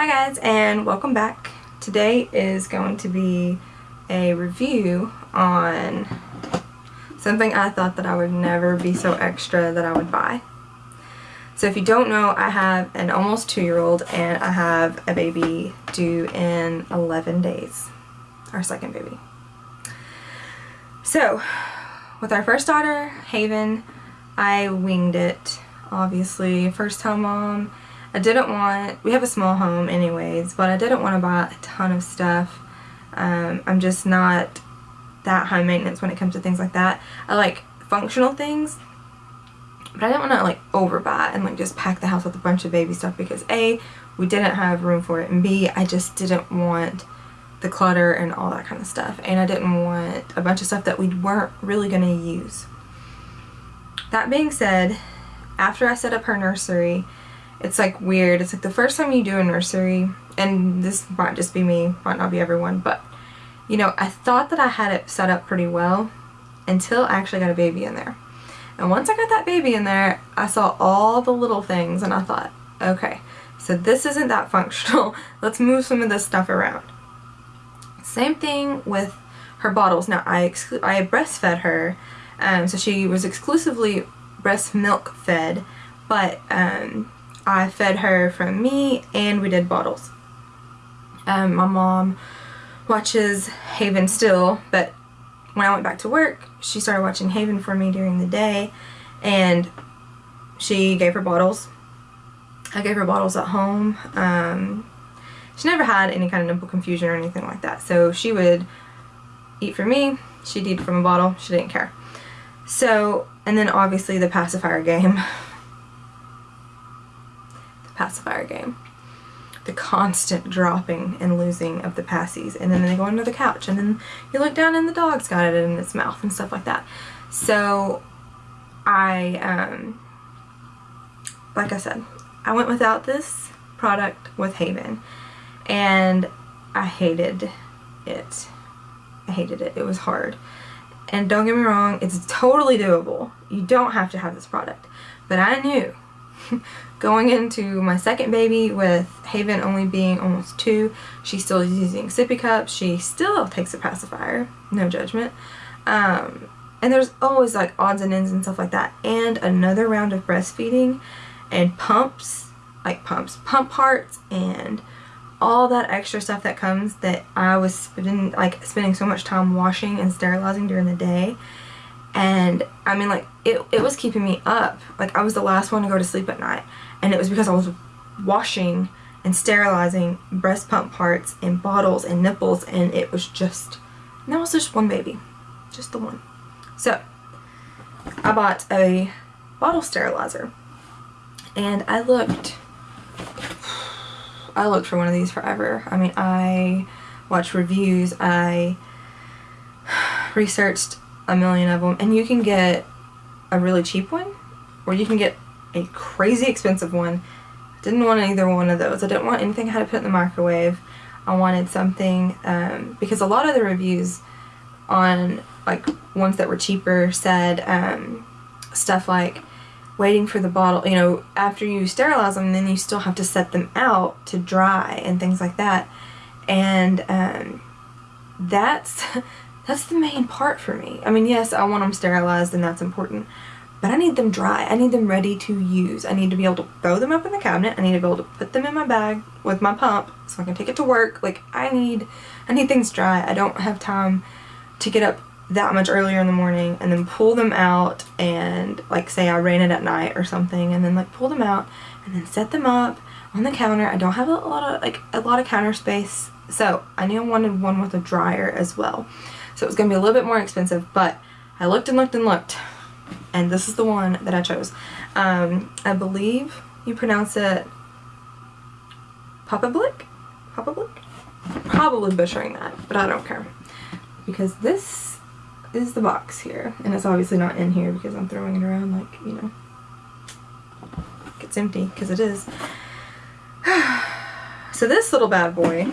Hi guys and welcome back. Today is going to be a review on something I thought that I would never be so extra that I would buy. So if you don't know, I have an almost two-year-old and I have a baby due in 11 days. Our second baby. So, with our first daughter, Haven, I winged it. Obviously, first time mom, I didn't want, we have a small home anyways, but I didn't want to buy a ton of stuff. Um, I'm just not that high maintenance when it comes to things like that. I like functional things, but I didn't want to like overbuy and like just pack the house with a bunch of baby stuff because A, we didn't have room for it, and B, I just didn't want the clutter and all that kind of stuff. And I didn't want a bunch of stuff that we weren't really going to use. That being said, after I set up her nursery, it's like weird. It's like the first time you do a nursery, and this might just be me, might not be everyone, but you know, I thought that I had it set up pretty well until I actually got a baby in there. And once I got that baby in there, I saw all the little things and I thought, okay, so this isn't that functional. Let's move some of this stuff around. Same thing with her bottles. Now, I, I breastfed her, um, so she was exclusively breast milk fed, but um, I fed her from me and we did bottles. Um, my mom watches Haven still, but when I went back to work, she started watching Haven for me during the day and she gave her bottles. I gave her bottles at home. Um, she never had any kind of nipple confusion or anything like that. So she would eat from me, she'd eat from a bottle, she didn't care. So, and then obviously the pacifier game. pacifier game. The constant dropping and losing of the passies and then they go under the couch and then you look down and the dog's got it in its mouth and stuff like that. So I, um, like I said, I went without this product with Haven and I hated it. I hated it. It was hard. And don't get me wrong, it's totally doable. You don't have to have this product. But I knew going into my second baby with Haven only being almost two, she still is using sippy cups. She still takes a pacifier, no judgment. Um, and there's always like odds and ends and stuff like that. And another round of breastfeeding and pumps, like pumps, pump parts and all that extra stuff that comes that I was spending like spending so much time washing and sterilizing during the day and I mean like it, it was keeping me up. Like I was the last one to go to sleep at night. And it was because I was washing and sterilizing breast pump parts and bottles and nipples and it was just was just one baby. Just the one. So I bought a bottle sterilizer. And I looked I looked for one of these forever. I mean I watched reviews. I researched a million of them and you can get a really cheap one or you can get a crazy expensive one. Didn't want either one of those. I didn't want anything I had to put in the microwave. I wanted something um, because a lot of the reviews on like ones that were cheaper said um, stuff like waiting for the bottle, you know, after you sterilize them, then you still have to set them out to dry and things like that. And um, that's that's the main part for me. I mean, yes, I want them sterilized and that's important, but I need them dry. I need them ready to use. I need to be able to throw them up in the cabinet. I need to be able to put them in my bag with my pump so I can take it to work. Like, I need, I need things dry. I don't have time to get up that much earlier in the morning and then pull them out and like say I ran it at night or something and then like pull them out and then set them up on the counter. I don't have a lot of like a lot of counter space so I knew I wanted one with a dryer as well. So it was going to be a little bit more expensive, but I looked and looked and looked, and this is the one that I chose. Um, I believe you pronounce it Papablic? Papa Blick? Probably butchering that, but I don't care. Because this is the box here, and it's obviously not in here because I'm throwing it around like, you know, it's empty, because it is. so this little bad boy,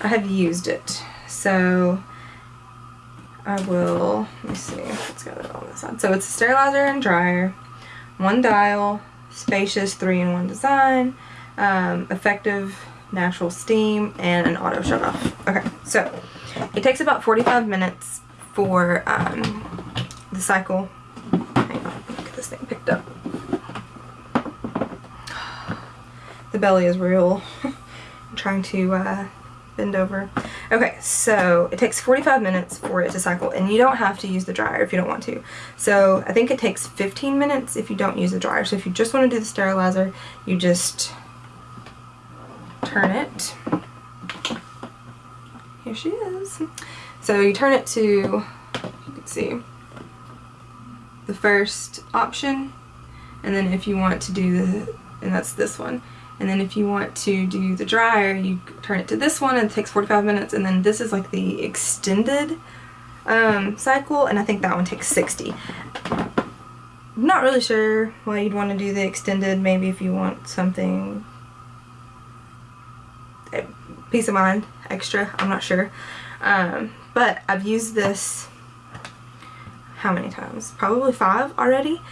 I have used it so I will, let me see, let's it on this side. So it's a sterilizer and dryer, one dial, spacious three-in-one design, um, effective natural steam, and an auto shut off. Okay, so it takes about 45 minutes for um, the cycle. Hang on, get this thing picked up. The belly is real. I'm trying to uh, bend over. Okay, so it takes 45 minutes for it to cycle, and you don't have to use the dryer if you don't want to. So I think it takes 15 minutes if you don't use the dryer. So if you just want to do the sterilizer, you just turn it. Here she is. So you turn it to, you can see, the first option, and then if you want to do the, and that's this one. And then if you want to do the dryer, you turn it to this one and it takes 45 minutes. And then this is like the extended um, cycle and I think that one takes 60. I'm not really sure why you'd want to do the extended. Maybe if you want something eh, peace of mind extra. I'm not sure. Um, but I've used this how many times? Probably five already.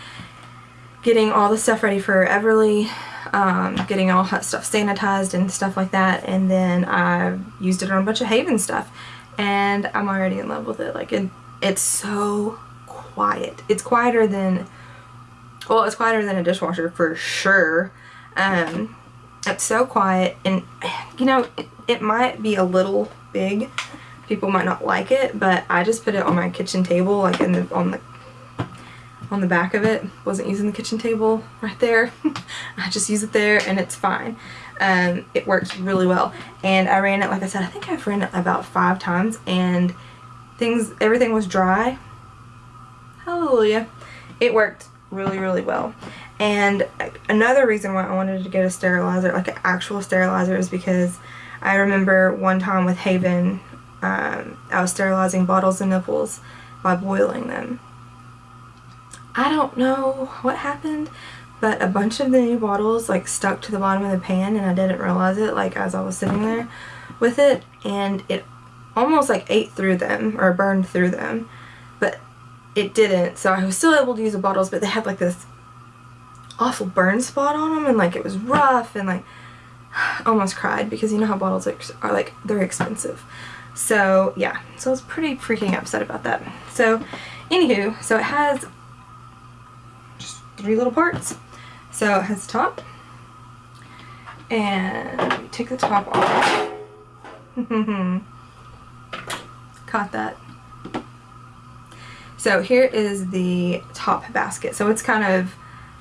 Getting all the stuff ready for Everly um, getting all that stuff sanitized and stuff like that. And then I used it on a bunch of Haven stuff. And I'm already in love with it. Like it, it's so quiet. It's quieter than well it's quieter than a dishwasher for sure. Um, it's so quiet. And you know it, it might be a little big. People might not like it but I just put it on my kitchen table like in the on the on the back of it. Wasn't using the kitchen table right there. I just use it there and it's fine. Um, it works really well. And I ran it, like I said, I think I've ran it about five times and things, everything was dry. Hallelujah. It worked really, really well. And another reason why I wanted to get a sterilizer, like an actual sterilizer, is because I remember one time with Haven, um, I was sterilizing bottles and nipples by boiling them. I don't know what happened, but a bunch of the new bottles like stuck to the bottom of the pan and I didn't realize it like as I was sitting there with it and it almost like ate through them or burned through them but it didn't. So I was still able to use the bottles but they had like this awful burn spot on them and like it was rough and like almost cried because you know how bottles are, are like they're expensive. So yeah. So I was pretty freaking upset about that. So anywho so it has three little parts. So it has the top. And take the top off. Caught that. So here is the top basket. So it's kind of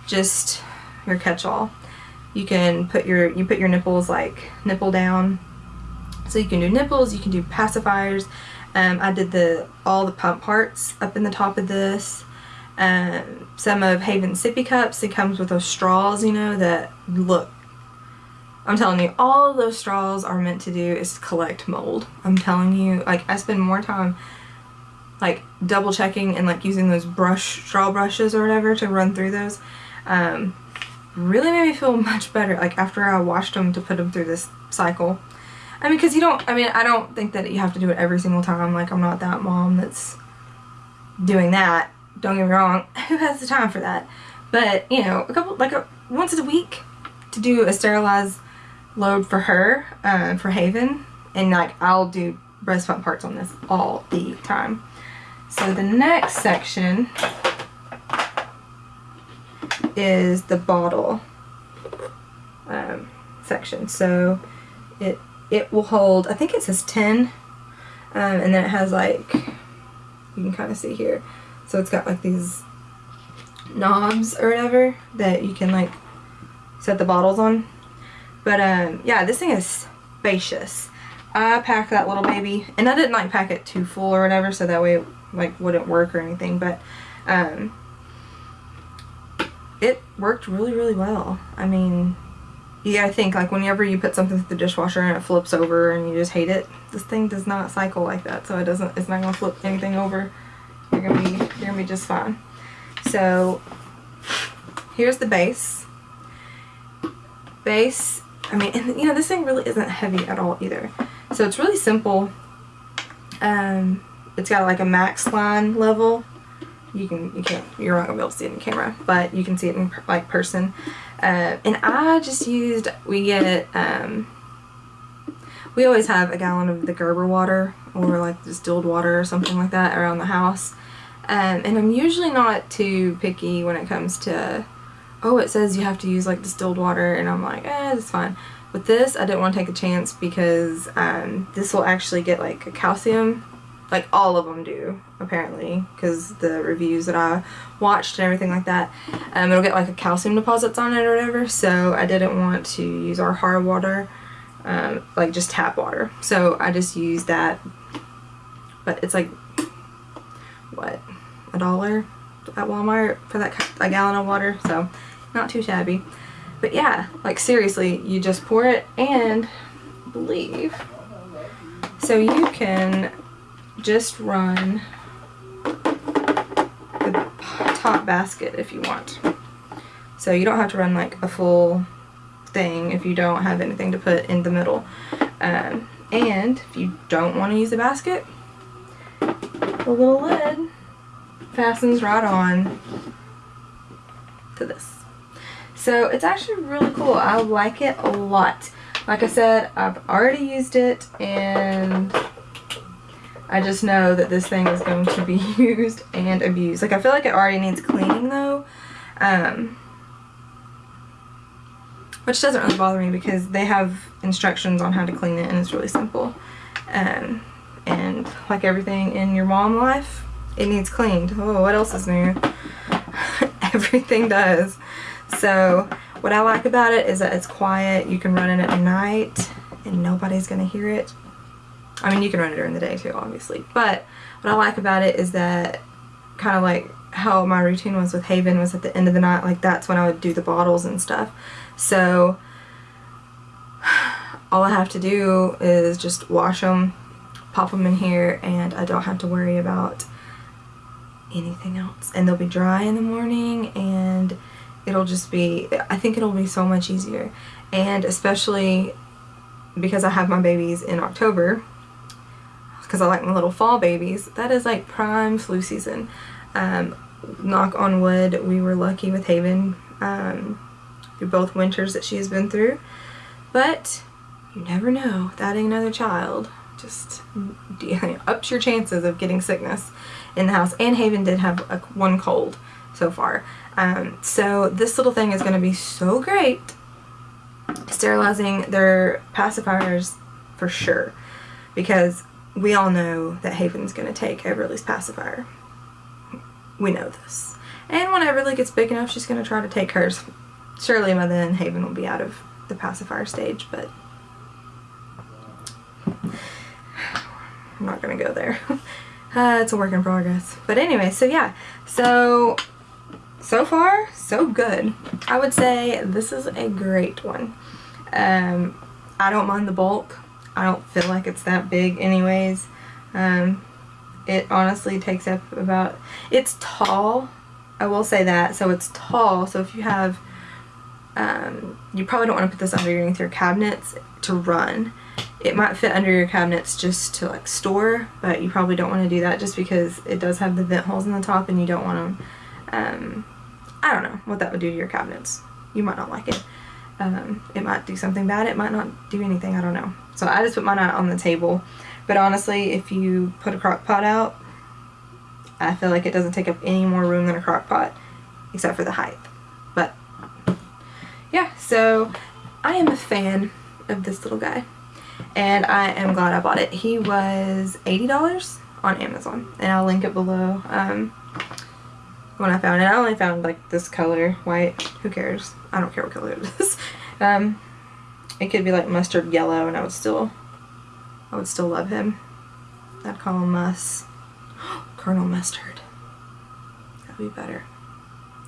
just your catch-all. You can put your you put your nipples like nipple down. So you can do nipples, you can do pacifiers. Um, I did the all the pump parts up in the top of this um, some of Haven sippy cups. It comes with those straws, you know, that look. I'm telling you, all those straws are meant to do is collect mold. I'm telling you, like, I spend more time, like, double checking and, like, using those brush, straw brushes or whatever to run through those. Um, really made me feel much better, like, after I washed them to put them through this cycle. I mean, because you don't, I mean, I don't think that you have to do it every single time. Like, I'm not that mom that's doing that don't get me wrong, who has the time for that? But, you know, a couple, like a, once a week to do a sterilized load for her, uh, for Haven. And like, I'll do breast pump parts on this all the time. So the next section is the bottle um, section. So it it will hold, I think it says 10, um, and then it has like, you can kind of see here, so it's got like these knobs or whatever that you can like set the bottles on. But um, yeah, this thing is spacious. I packed that little baby, and I didn't like pack it too full or whatever, so that way it like wouldn't work or anything. But um, it worked really, really well. I mean, you gotta think like whenever you put something through the dishwasher and it flips over and you just hate it, this thing does not cycle like that, so it doesn't. It's not gonna flip anything over. You're gonna be you're gonna be just fine. So here's the base. Base, I mean, and, you know, this thing really isn't heavy at all either. So it's really simple. Um, it's got like a max line level you can you can't you're not gonna be able to see it in camera, but you can see it in like person. Uh, and I just used we get um, we always have a gallon of the Gerber water or like distilled water or something like that around the house. Um, and I'm usually not too picky when it comes to oh it says you have to use like distilled water and I'm like eh it's fine. With this I didn't want to take a chance because um, this will actually get like a calcium like all of them do apparently because the reviews that I watched and everything like that um, it'll get like a calcium deposits on it or whatever so I didn't want to use our hard water um, like just tap water so I just used that but it's like what a dollar at Walmart for that a gallon of water so not too shabby but yeah like seriously you just pour it and believe so you can just run the top basket if you want. So you don't have to run like a full thing if you don't have anything to put in the middle. Um, and if you don't want to use the basket, the little lid fastens right on to this. So it's actually really cool. I like it a lot. Like I said, I've already used it and I just know that this thing is going to be used and abused. Like I feel like it already needs cleaning though. Um, which doesn't really bother me because they have instructions on how to clean it and it's really simple. Um, and like everything in your mom life, it needs cleaned. Oh, what else is new? everything does. So what I like about it is that it's quiet. You can run it at night and nobody's going to hear it. I mean, you can run it during the day too, obviously. But what I like about it is that kind of like how my routine was with Haven was at the end of the night, like that's when I would do the bottles and stuff. So all I have to do is just wash them, pop them in here, and I don't have to worry about anything else. And they'll be dry in the morning and it'll just be, I think it'll be so much easier. And especially because I have my babies in October, because I like my little fall babies, that is like prime flu season. Um, knock on wood, we were lucky with Haven um, through both winters that she has been through. But you never know, that adding another child just ups your chances of getting sickness in the house. And Haven did have a, one cold so far. Um, so this little thing is going to be so great sterilizing their pacifiers for sure because we all know that Haven's going to take Everly's pacifier. We know this. And when Everly gets big enough, she's going to try to take hers. Surely by then, Haven will be out of the pacifier stage, but I'm not going to go there. uh, it's a work in progress. But anyway, so yeah. So, so far, so good. I would say this is a great one. Um, I don't mind the bulk. I don't feel like it's that big anyways. Um, it honestly takes up about, it's tall, I will say that, so it's tall, so if you have, um, you probably don't want to put this underneath your cabinets to run. It might fit under your cabinets just to like store, but you probably don't want to do that just because it does have the vent holes in the top and you don't want to, um, I don't know what that would do to your cabinets. You might not like it. Um, it might do something bad, it might not do anything, I don't know. So I just put mine out on the table. But honestly, if you put a crock pot out, I feel like it doesn't take up any more room than a crock pot, except for the height. But yeah, so I am a fan of this little guy. And I am glad I bought it. He was $80 on Amazon. And I'll link it below. Um, when I found it, I only found like this color, white. Who cares? I don't care what color it is. Um, it could be like mustard yellow and I would still, I would still love him. I'd call him Mus. Colonel Mustard. That'd be better.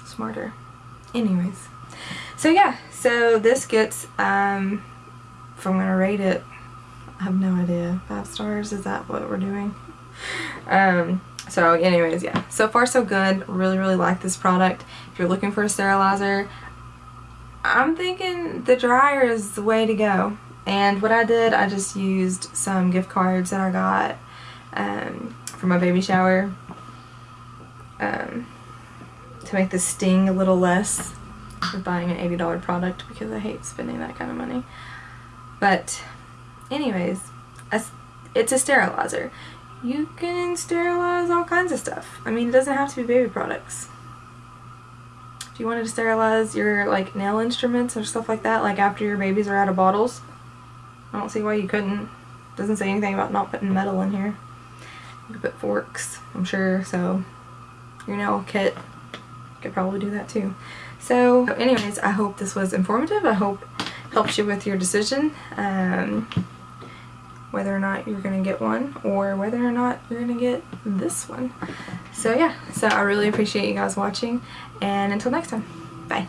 Smarter. Anyways. So yeah, so this gets, um, if I'm going to rate it, have no idea. Five stars, is that what we're doing? Um, so anyways, yeah. So far so good. Really, really like this product. If you're looking for a sterilizer, I'm thinking the dryer is the way to go. And what I did, I just used some gift cards that I got um, for my baby shower. um, to make the sting a little less of buying an $80 product because I hate spending that kind of money. But anyways, it's a sterilizer. You can sterilize all kinds of stuff. I mean, it doesn't have to be baby products. If you wanted to sterilize your like nail instruments or stuff like that, like after your babies are out of bottles, I don't see why you couldn't. Doesn't say anything about not putting metal in here. You could put forks, I'm sure, so your nail kit could probably do that too. So anyways, I hope this was informative. I hope helps you with your decision. Um, whether or not you're going to get one or whether or not you're going to get this one. So yeah, so I really appreciate you guys watching and until next time, bye.